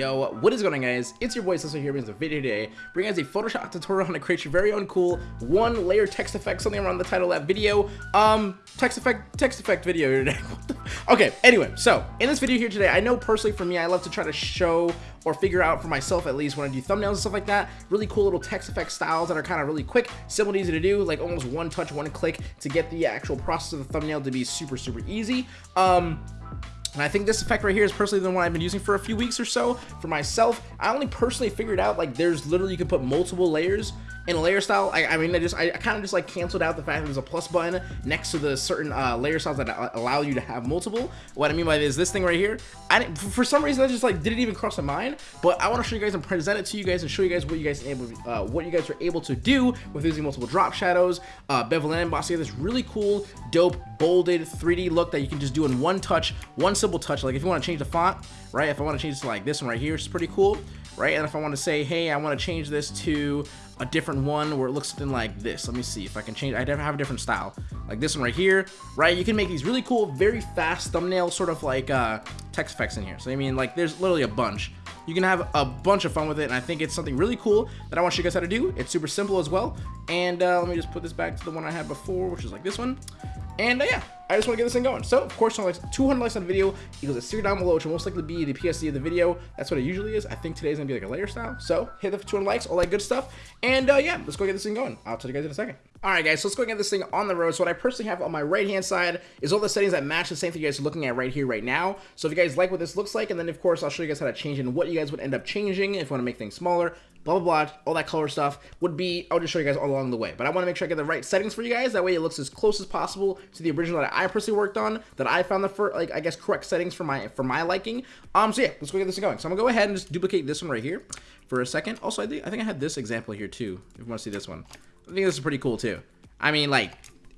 Yo, what is going on guys? It's your boy Cecil here brings a video today, bringing us a Photoshop tutorial on how to create your very own cool one layer text effect, something around the title of that video. Um, text effect, text effect video today. okay, anyway, so in this video here today, I know personally for me, I love to try to show or figure out for myself at least when I do thumbnails and stuff like that, really cool little text effect styles that are kind of really quick, simple and easy to do, like almost one touch, one click to get the actual process of the thumbnail to be super, super easy. Um, and I think this effect right here is personally the one I've been using for a few weeks or so for myself. I only personally figured out like there's literally you can put multiple layers in layer style. I, I mean, I just I, kind of just like canceled out the fact that there's a plus button next to the certain uh, layer styles that allow you to have multiple. What I mean by this, is this thing right here, I didn't, for some reason I just like didn't even cross my mind. But I want to show you guys and present it to you guys and show you guys what you guys able uh, what you guys are able to do with using multiple drop shadows, uh, bevel and emboss. You this really cool, dope, bolded 3D look that you can just do in one touch, one simple touch. Like if you want to change the font, right? If I want to change it to like this one right here, it's pretty cool, right? And if I want to say, hey, I want to change this to a different one where it looks something like this. Let me see if I can change. I have a different style, like this one right here, right? You can make these really cool, very fast thumbnail sort of like uh, text effects in here. So I mean, like there's literally a bunch. You can have a bunch of fun with it, and I think it's something really cool that I want to show you guys how to do. It's super simple as well. And uh, let me just put this back to the one I had before, which is like this one. And uh, yeah, I just want to get this thing going. So, of course, 200 likes on the video equals a series down below, which will most likely be the PSD of the video. That's what it usually is. I think today's going to be like a layer style. So, hit the 200 likes, all that good stuff. And uh, yeah, let's go get this thing going. I'll tell you guys in a second. Alright guys, so let's go get this thing on the road. So what I personally have on my right hand side is all the settings that match the same thing you guys are looking at right here, right now. So if you guys like what this looks like, and then of course I'll show you guys how to change and what you guys would end up changing if you want to make things smaller, blah, blah, blah, all that color stuff would be, I'll just show you guys all along the way. But I want to make sure I get the right settings for you guys. That way it looks as close as possible to the original that I personally worked on, that I found the first, like, I guess, correct settings for my, for my liking. Um, so yeah, let's go get this going. So I'm gonna go ahead and just duplicate this one right here for a second. Also, I think, I think I had this example here too, if you want to see this one. I think this is pretty cool too. I mean, like,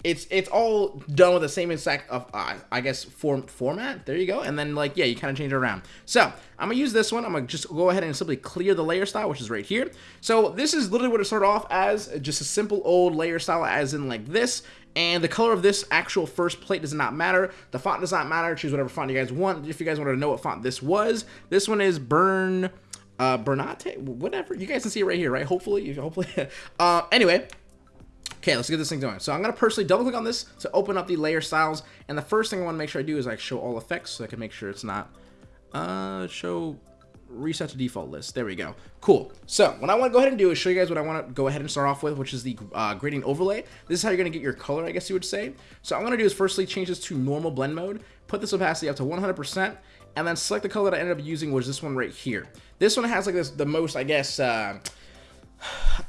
it's it's all done with the same exact of uh, I guess form format. There you go. And then like yeah, you kind of change it around. So I'm gonna use this one. I'm gonna just go ahead and simply clear the layer style, which is right here. So this is literally what it started off as, just a simple old layer style, as in like this. And the color of this actual first plate does not matter. The font does not matter. Choose whatever font you guys want. If you guys want to know what font this was, this one is Burn uh Bernate, whatever. You guys can see it right here, right? Hopefully, hopefully. uh, anyway, Okay, let's get this thing going. So I'm going to personally double click on this to open up the layer styles. And the first thing I want to make sure I do is like show all effects so I can make sure it's not uh, show reset to default list. There we go. Cool. So what I want to go ahead and do is show you guys what I want to go ahead and start off with, which is the uh, gradient overlay. This is how you're going to get your color, I guess you would say. So I'm going to do is firstly change this to normal blend mode, put this opacity up to 100%, and then select the color that I ended up using, is this one right here. This one has like this the most, I guess, uh,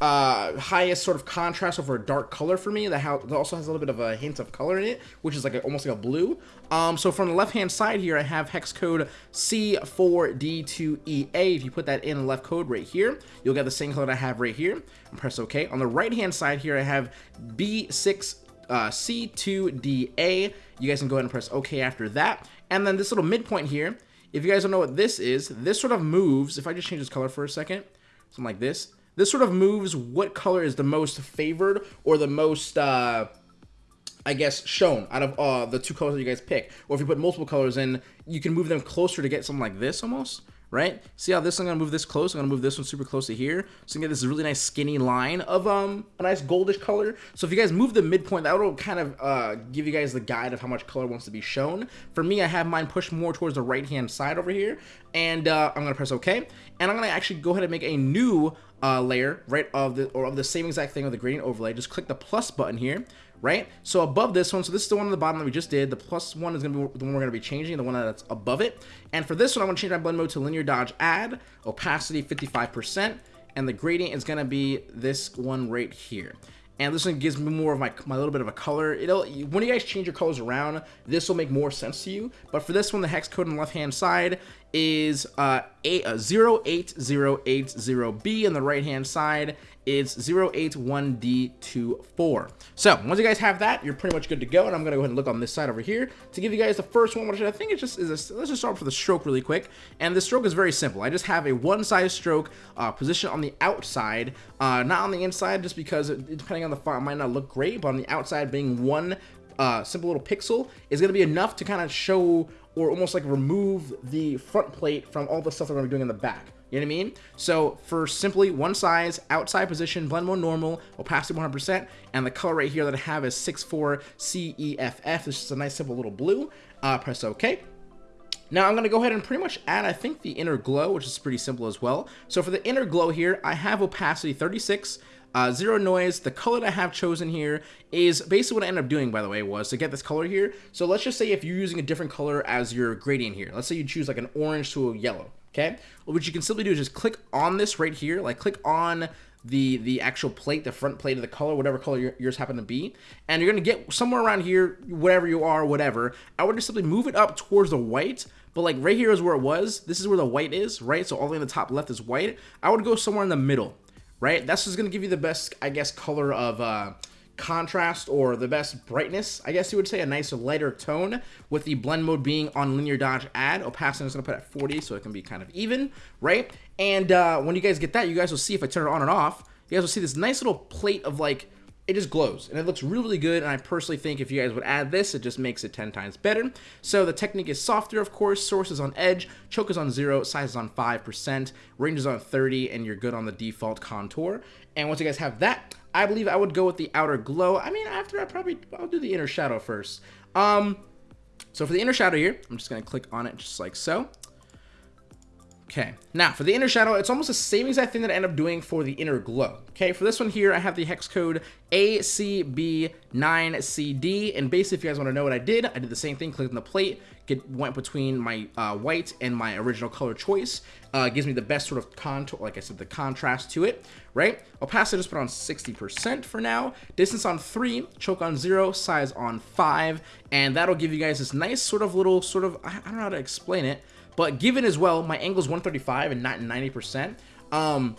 uh, highest sort of contrast over a dark color for me. That also has a little bit of a hint of color in it, which is like a, almost like a blue. Um, so from the left-hand side here, I have hex code C4D2EA. If you put that in the left code right here, you'll get the same color that I have right here. And press OK. On the right-hand side here, I have B6 uh, C2DA. You guys can go ahead and press OK after that. And then this little midpoint here, if you guys don't know what this is, this sort of moves. If I just change this color for a second, something like this this sort of moves what color is the most favored or the most, uh, I guess, shown out of uh, the two colors that you guys pick. Or if you put multiple colors in, you can move them closer to get something like this almost right? See how this I'm gonna move this close. I'm gonna move this one super close to here. So you get this really nice skinny line of um a nice goldish color. So if you guys move the midpoint, that will kind of uh, give you guys the guide of how much color wants to be shown. For me, I have mine pushed more towards the right hand side over here, and uh, I'm gonna press OK, and I'm gonna actually go ahead and make a new uh, layer right of the or of the same exact thing with the gradient overlay. Just click the plus button here right? So above this one, so this is the one on the bottom that we just did. The plus one is going to be the one we're going to be changing, the one that's above it. And for this one, I want to change my blend mode to linear dodge add, opacity 55%, and the gradient is going to be this one right here and this one gives me more of my, my little bit of a color. It'll When you guys change your colors around, this will make more sense to you. But for this one, the hex code on the left-hand side is uh, a, uh, 08080B, on the right-hand side is 081D24. So once you guys have that, you're pretty much good to go. And I'm gonna go ahead and look on this side over here to give you guys the first one, which I think it just is. A, let's just start for the stroke really quick. And the stroke is very simple. I just have a one size stroke uh, position on the outside, uh, not on the inside, just because it, depending on the font, it might not look great. But on the outside, being one uh, simple little pixel is going to be enough to kind of show or almost like remove the front plate from all the stuff that we're gonna be doing in the back. You know what I mean? So for simply one size, outside position, blend mode normal, opacity 100%, and the color right here that I have is 64CEFF. This is a nice simple little blue. Uh, press OK. Now I'm going to go ahead and pretty much add, I think, the inner glow, which is pretty simple as well. So for the inner glow here, I have opacity 36, uh, zero noise. The color that I have chosen here is basically what I ended up doing, by the way, was to get this color here. So let's just say if you're using a different color as your gradient here. Let's say you choose like an orange to a yellow, okay? Well, what you can simply do is just click on this right here, like click on the the actual plate, the front plate of the color, whatever color yours happen to be, and you're gonna get somewhere around here, whatever you are, whatever. I would just simply move it up towards the white, but like right here is where it was. This is where the white is, right? So all the way in the top left is white. I would go somewhere in the middle, right? That's just gonna give you the best, I guess, color of uh, contrast or the best brightness, I guess you would say, a nicer lighter tone with the blend mode being on linear dodge add. Opacity is going to put at 40 so it can be kind of even, right? And uh, when you guys get that, you guys will see if I turn it on and off, you guys will see this nice little plate of like, it just glows and it looks really, really good. And I personally think if you guys would add this, it just makes it 10 times better. So the technique is softer, of course, source is on edge, choke is on zero, size is on 5%, range is on 30, and you're good on the default contour. And once you guys have that, I believe I would go with the outer glow. I mean, after I probably, I'll do the inner shadow first. Um, so for the inner shadow here, I'm just to click on it just like so. Okay, now for the inner shadow, it's almost the same exact thing that I end up doing for the inner glow. Okay, for this one here, I have the hex code ACB9CD, and basically if you guys want to know what I did, I did the same thing, clicked on the plate, get, went between my uh, white and my original color choice, uh, gives me the best sort of contour, like I said, the contrast to it, right? Opacity just put on 60% for now, distance on 3, choke on 0, size on 5, and that'll give you guys this nice sort of little, sort of, I don't know how to explain it, but given as well, my angle is 135 and not 90%. Um,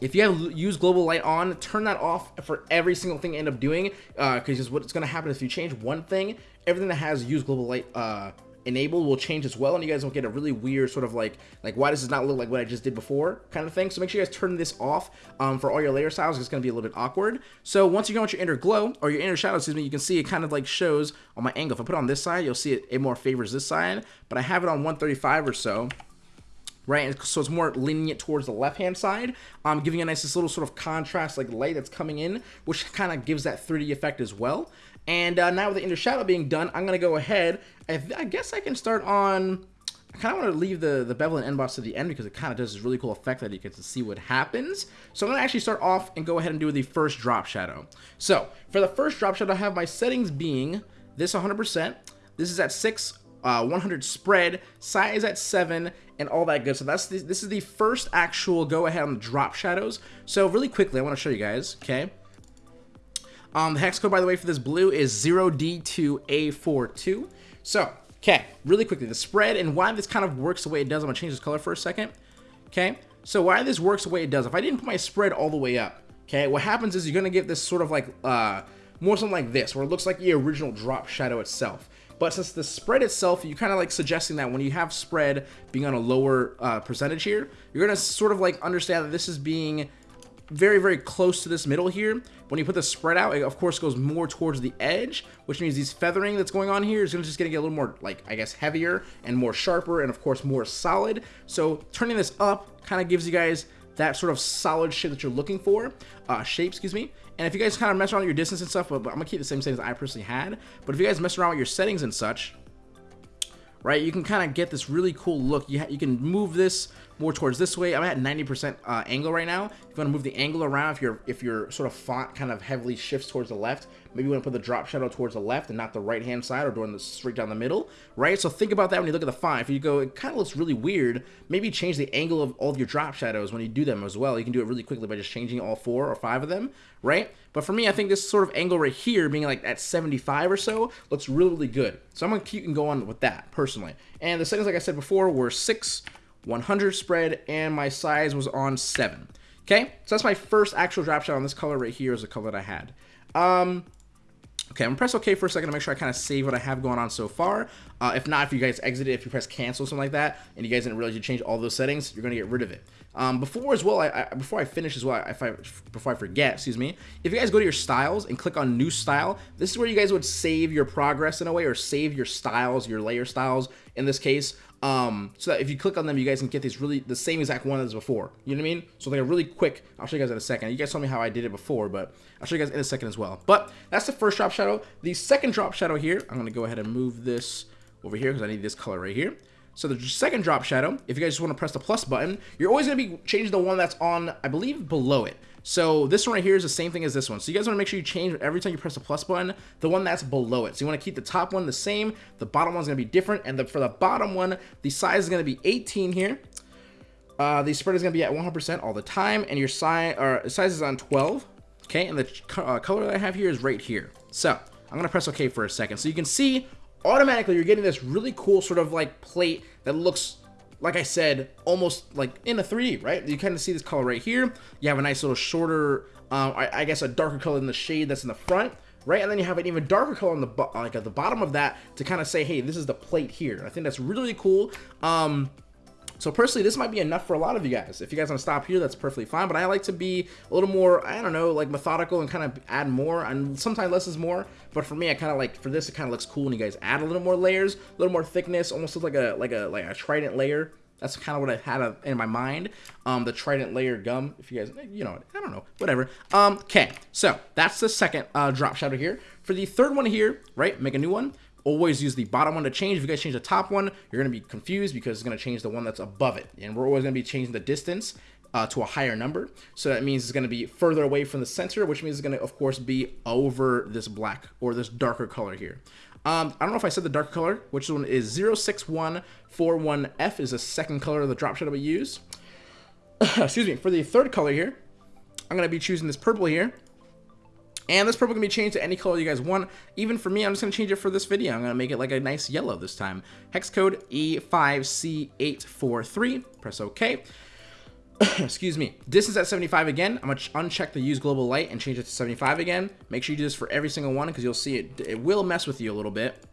if you have use global light on, turn that off for every single thing you end up doing, because uh, what's going to happen is if you change one thing, everything that has use global light uh, enabled will change as well and you guys will get a really weird sort of like like why does this not look like what I just did before kind of thing so make sure you guys turn this off um, for all your layer styles it's going to be a little bit awkward so once you go with your inner glow or your inner shadow excuse me you can see it kind of like shows on my angle if I put it on this side you'll see it, it more favors this side but I have it on 135 or so right? So it's more lenient towards the left-hand side, um, giving a nice this little sort of contrast like light that's coming in, which kind of gives that 3D effect as well. And uh, now with the inner shadow being done, I'm going to go ahead. I, I, guess I can start on... I kind of want to leave the, the bevel and emboss to the end because it kind of does this really cool effect that you get to see what happens. So I'm going to actually start off and go ahead and do the first drop shadow. So for the first drop shadow, I have my settings being this 100%. This is at 6, uh, 100 spread, size at 7, and all that good. So that's the, this is the first actual go ahead on the drop shadows. So really quickly, I want to show you guys, okay? Um, the hex code, by the way, for this blue is 0D2A42. So, okay, really quickly, the spread and why this kind of works the way it does. I'm going to change this color for a second. Okay, so why this works the way it does. If I didn't put my spread all the way up, okay, what happens is you're going to get this sort of like, uh, more something like this, where it looks like the original drop shadow itself. But since the spread itself, you kind of like suggesting that when you have spread being on a lower uh, percentage here, you're going to sort of like understand that this is being very, very close to this middle here. When you put the spread out, it of course goes more towards the edge, which means these feathering that's going on here is just going to get a little more, like, I guess, heavier and more sharper and, of course, more solid. So turning this up kind of gives you guys that sort of solid shape that you're looking for, uh, shape, excuse me. And if you guys kind of mess around with your distance and stuff, but, but I'm to keep the same settings I personally had. But if you guys mess around with your settings and such, right? You can kind of get this really cool look. You, you can move this more towards this way. I'm at 90% uh, angle right now. If you want to move the angle around, if your if your sort of font kind of heavily shifts towards the left, maybe you want to put the drop shadow towards the left and not the right hand side or doing the straight down the middle, right? So think about that when you look at the font. If you go, it kind of looks really weird. Maybe change the angle of all of your drop shadows when you do them as well. You can do it really quickly by just changing all four or five of them, right? But for me, I think this sort of angle right here, being like at 75 or so, looks really, really good. So I'm to keep and go on with that, personally. And the settings, like I said before, were 6, 100 spread, and my size was on 7. Okay, so that's my first actual drop shot on this color right here is the color that I had. Um, Okay, I'm gonna press OK for a second to make sure I kind of save what I have going on so far. Uh, if not, if you guys exit it, if you press cancel something like that, and you guys didn't realize you changed all those settings, you're gonna get rid of it. Um, before as well, I, I, before I finish as well, if I before I forget, excuse me, if you guys go to your styles and click on new style, this is where you guys would save your progress in a way, or save your styles, your layer styles in this case. Um, so that if you click on them, you guys can get these really the same exact one as before. You know what I mean? So like a really quick. I'll show you guys in a second. You guys told me how I did it before, but I'll show you guys in a second as well. But that's the first drop shadow. The second drop shadow here, I'm gonna go ahead and move this over here because I need this color right here. So the second drop shadow, if you guys just want to press the plus button, you're always going to be changing the one that's on, I believe, below it. So this one right here is the same thing as this one. So you guys want to make sure you change every time you press the plus button, the one that's below it. So you want to keep the top one the same, the bottom one's going to be different, and the, for the bottom one, the size is going to be 18 here. Uh, the spread is going to be at 100% all the time, and your size, or size is on 12. Okay, and the uh, color that I have here is right here. So I'm going to press OK for a second. So you can see automatically you're getting this really cool sort of like plate that looks like I said, almost like in a 3D, right? You kind of see this color right here. You have a nice little shorter, um, I, I, guess a darker color in the shade that's in the front, right? And then you have an even darker color on the like at the bottom of that to kind of say, hey, this is the plate here. I think that's really cool. Um, so personally, this might be enough for a lot of you guys. If you guys want to stop here, that's perfectly fine. But I like to be a little more, I don't know, like methodical and kind of add more. And sometimes less is more. But for me, I kind of like, for this, it kind of looks cool. And you guys add a little more layers, a little more thickness, almost looks like a, like a, like a trident layer. That's kind of what I had in my mind. Um, the trident layer gum, if you guys, you know, I don't know, whatever. Um, okay, so that's the second uh, drop shadow here. For the third one here, right, make a new one always use the bottom one to change. If you guys change the top one, you're going to be confused because it's going to change the one that's above it. And we're always going to be changing the distance uh, to a higher number. So that means it's going to be further away from the center, which means it's going to, of course, be over this black or this darker color here. Um, I don't know if I said the dark color, which one is 06141F is the second color of the drop shadow we use. Excuse me. For the third color here, I'm going to be choosing this purple here. And this purple can be changed to any color you guys want. Even for me, I'm just going to change it for this video. I'm going to make it like a nice yellow this time. Hex code E5C843. Press OK. Excuse me. Distance at 75 again. I'm going to uncheck the use global light and change it to 75 again. Make sure you do this for every single one because you'll see it. It will mess with you a little bit.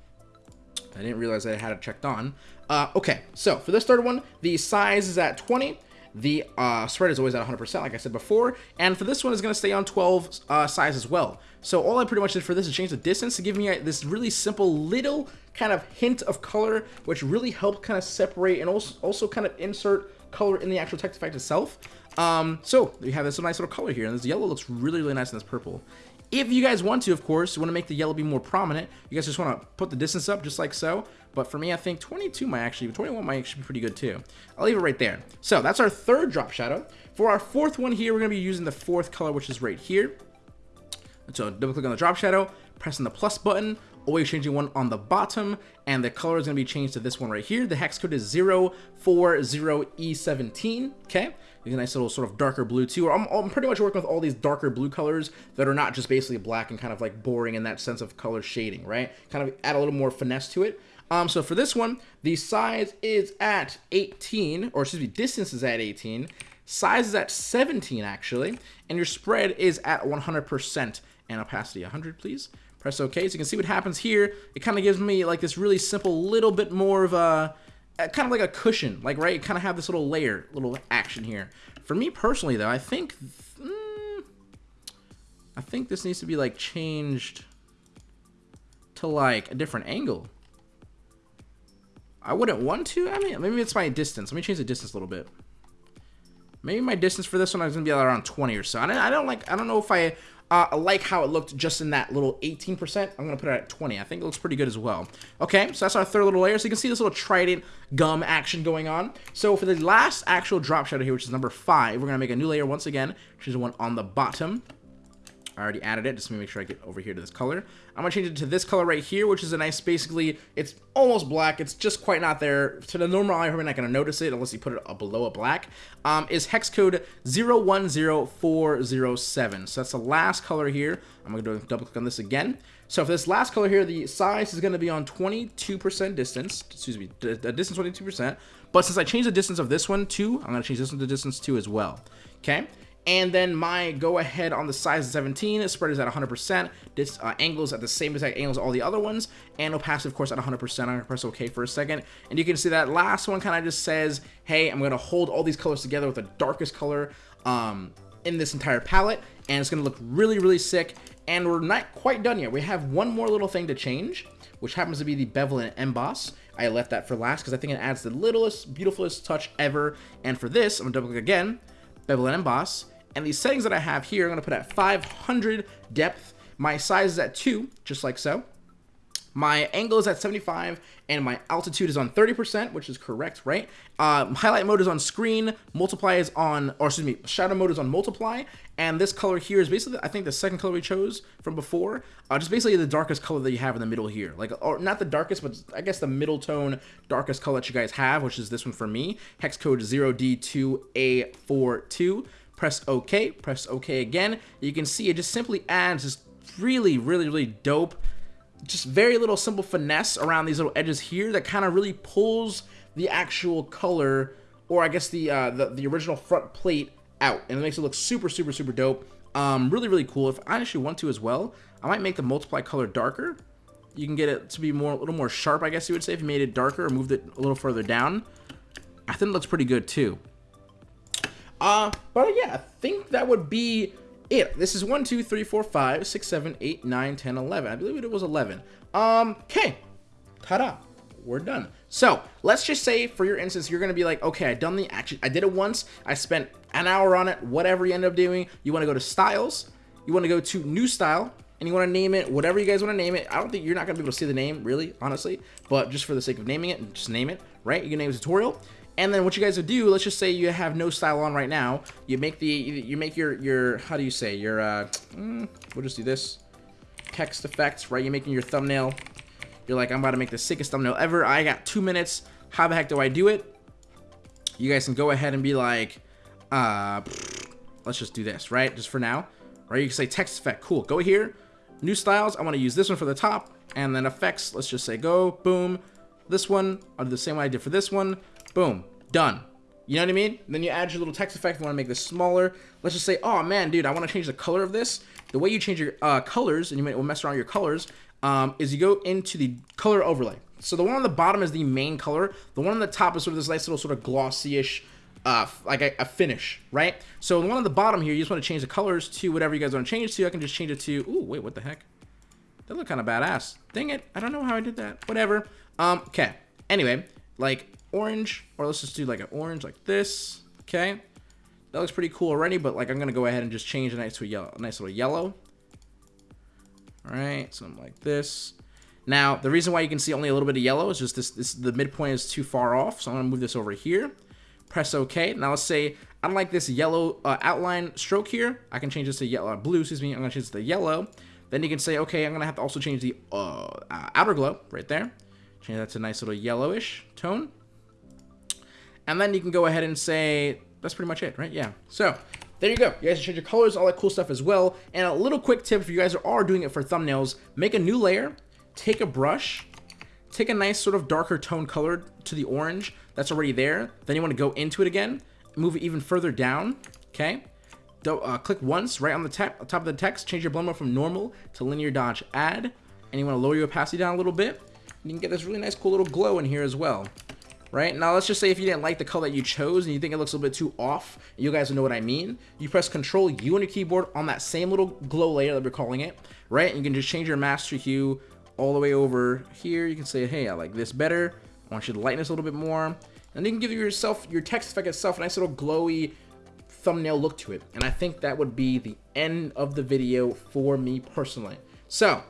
I didn't realize I had it checked on. Uh, okay, so for this third one, the size is at 20. The uh, spread is always at 100%, like I said before. And for this one, it's going to stay on 12 uh, size as well. So all I pretty much did for this is change the distance to give me a, this really simple little kind of hint of color, which really helped kind of separate and also, also kind of insert color in the actual text effect itself. Um, so we have this nice little color here, and this yellow looks really, really nice in this purple. If you guys want to, of course, you want to make the yellow be more prominent, you guys just want to put the distance up just like so. But for me, I think 22 might actually, 21 might actually be pretty good too. I'll leave it right there. So that's our third drop shadow. For our fourth one here, we're going to be using the fourth color, which is right here. So double click on the drop shadow, pressing the plus button, always changing one on the bottom, and the color is going to be changed to this one right here. The hex code is 040E17, okay? A nice little sort of darker blue too. I'm, I'm pretty much working with all these darker blue colors that are not just basically black and kind of like boring in that sense of color shading, right? Kind of add a little more finesse to it. Um, so for this one, the size is at 18, or excuse me, distance is at 18, size is at 17 actually, and your spread is at 100% and opacity 100, please. Press OK. So you can see what happens here. It kind of gives me like this really simple little bit more of a, kind of like a cushion, like, right? Kind of have this little layer, little action here. For me personally, though, I think, mm, I think this needs to be like changed to like a different angle. I wouldn't want to. I mean, maybe it's my distance. Let me change the distance a little bit. Maybe my distance for this one is gonna be around 20 or so. I don't, I don't like. I don't know if I uh, I like how it looked just in that little 18%. I'm going to put it at 20. I think it looks pretty good as well. Okay, so that's our third little layer. So you can see this little trident gum action going on. So for the last actual drop shadow here, which is number 5, we're going to make a new layer once again, which is the one on the bottom. I already added it, just to make sure I get over here to this color. I'm gonna change it to this color right here, which is a nice, basically, it's almost black, it's just quite not there. To the normal eye, you're not gonna notice it unless you put it below a black, um, is hex code 010407. So that's the last color here. I'm gonna do double click on this again. So for this last color here, the size is gonna be on 22% distance, excuse me, the distance 22%, but since I changed the distance of this one too, I'm gonna change this one to distance too as well, okay? And then my go ahead on the size 17, spread is at 100%. This uh, angle is at the same exact angle as all the other ones. And opacity, of course, at 100%. I'm gonna press OK for a second. And you can see that last one kind of just says, hey, I'm gonna hold all these colors together with the darkest color um, in this entire palette. And it's gonna look really, really sick. And we're not quite done yet. We have one more little thing to change, which happens to be the bevel and emboss. I left that for last because I think it adds the littlest, beautifulest touch ever. And for this, I'm gonna double click again, bevel and emboss and these settings that I have here, I'm going to put at 500 depth. My size is at 2, just like so. My angle is at 75 and my altitude is on 30%, which is correct, right? Uh, highlight mode is on screen, multiply is on, or excuse me, shadow mode is on multiply, and this color here is basically, I think, the second color we chose from before, uh, just basically the darkest color that you have in the middle here. Like, or not the darkest, but I guess the middle tone darkest color that you guys have, which is this one for me. Hex code 0D2A42 press OK, press OK again. You can see it just simply adds this really, really, really dope, just very little simple finesse around these little edges here that kind of really pulls the actual color, or I guess the, uh, the, the original front plate out, and it makes it look super, super, super dope. Um, really, really cool. If I actually want to as well, I might make the multiply color darker. You can get it to be more, a little more sharp, I guess you would say, if you made it darker or moved it a little further down. I think it looks pretty good too. Uh, but yeah, I think that would be it. This is 1, 2, 3, 4, 5, 6, 7, 8, 9, 10, 11. I believe it was 11. Um, okay. Ta-da. We're done. So, let's just say, for your instance, you're going to be like, okay, I done the action. I did it once. I spent an hour on it. Whatever you end up doing. You want to go to Styles. You want to go to New Style. And you want to name it whatever you guys want to name it. I don't think you're not going to be able to see the name, really, honestly. But just for the sake of naming it, just name it, right? You can name it tutorial. And then what you guys would do, let's just say you have no style on right now. You make the, you make your, your, how do you say, your, uh, mm, we'll just do this. Text effects, right? You're making your thumbnail. You're like, I'm about to make the sickest thumbnail ever. I got two minutes. How the heck do I do it? You guys can go ahead and be like, uh, let's just do this, right? Just for now, right? You can say text effect, cool. Go here, new styles. I want to use this one for the top, and then effects. Let's just say go, boom. This one, I'll do the same way I did for this one. Boom. Done. You know what I mean? Then you add your little text effect. You want to make this smaller. Let's just say, oh man, dude, I want to change the color of this. The way you change your uh, colors, and you might mess around your colors, um, is you go into the color overlay. So the one on the bottom is the main color. The one on the top is sort of this nice little sort of glossy-ish, uh, like a, a, finish, right? So the one on the bottom here, you just want to change the colors to whatever you guys want to change to. I can just change it to, ooh, wait, what the heck? That look kind of badass. Dang it, I don't know how I did that. Whatever. Um, okay. Anyway, like orange, or let's just do like an orange like this, okay? That looks pretty cool already, but like I'm gonna go ahead and just change it nice to a yellow, a nice little yellow. All right, something like this. Now, the reason why you can see only a little bit of yellow is just this, this the midpoint is too far off, so I'm gonna move this over here. Press OK. Now let's say I don't like this yellow uh, outline stroke here. I can change this to yellow, uh, blue, excuse me. I'm gonna change this to yellow. Then you can say, okay, I'm gonna have to also change the uh, outer glow right there. Change that to a nice little yellowish tone. And then you can go ahead and say, that's pretty much it, right? Yeah. So there you go. You guys change your colors, all that cool stuff as well. And a little quick tip, if you guys are doing it for thumbnails, make a new layer, take a brush, take a nice sort of darker tone color to the orange that's already there. Then you want to go into it again, move it even further down, okay? Do, uh, click once right on the top of the text, change your blend mode from normal to linear dodge add, and you want to lower your opacity down a little bit. You can get this really nice cool little glow in here as well right? Now, let's just say if you didn't like the color that you chose and you think it looks a little bit too off, you guys know what I mean. You press Control U on your keyboard on that same little glow layer that we're calling it, right? And you can just change your master hue all the way over here. You can say, hey, I like this better. I want you to lighten this a little bit more. And you can give yourself, your text effect itself, a nice little glowy thumbnail look to it. And I think that would be the end of the video for me personally. So,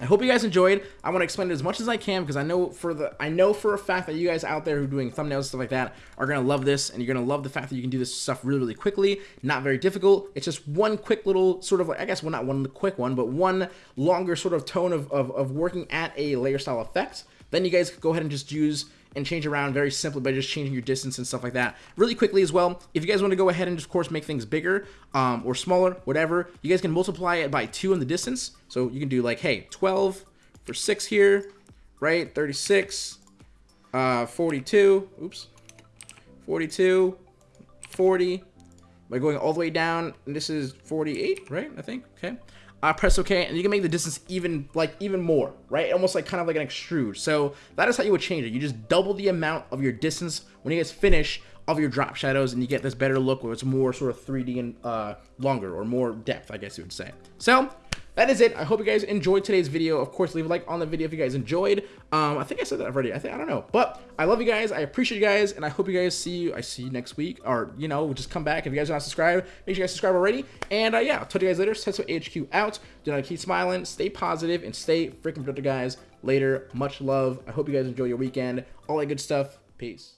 I hope you guys enjoyed. I want to explain it as much as I can because I know for the I know for a fact that you guys out there who are doing thumbnails and stuff like that are gonna love this, and you're gonna love the fact that you can do this stuff really really quickly. Not very difficult. It's just one quick little sort of like I guess well not one quick one, but one longer sort of tone of of, of working at a layer style effect. Then you guys go ahead and just use and change around very simply by just changing your distance and stuff like that. Really quickly as well, if you guys want to go ahead and of course make things bigger um, or smaller, whatever, you guys can multiply it by 2 in the distance. So you can do like, hey, 12 for 6 here, right? 36, uh, 42, oops, 42, 40, by going all the way down. And this is 48, right? I think. Okay. I press OK, and you can make the distance even like even more, right? Almost like kind of like an extrude. So that is how you would change it. You just double the amount of your distance when you guys finish of your drop shadows, and you get this better look where it's more sort of 3D and uh, longer or more depth, I guess you would say. So that is it. I hope you guys enjoyed today's video. Of course, leave a like on the video if you guys enjoyed. Um, I think I said that already. I think I don't know, but I love you guys. I appreciate you guys, and I hope you guys see you. I see you next week, or you know, just come back if you guys are not subscribed. Make sure you guys subscribe already. And uh, yeah, I'll talk to you guys later. Tetsuo HQ out. Do not keep smiling. Stay positive and stay freaking productive, guys. Later. Much love. I hope you guys enjoy your weekend. All that good stuff. Peace.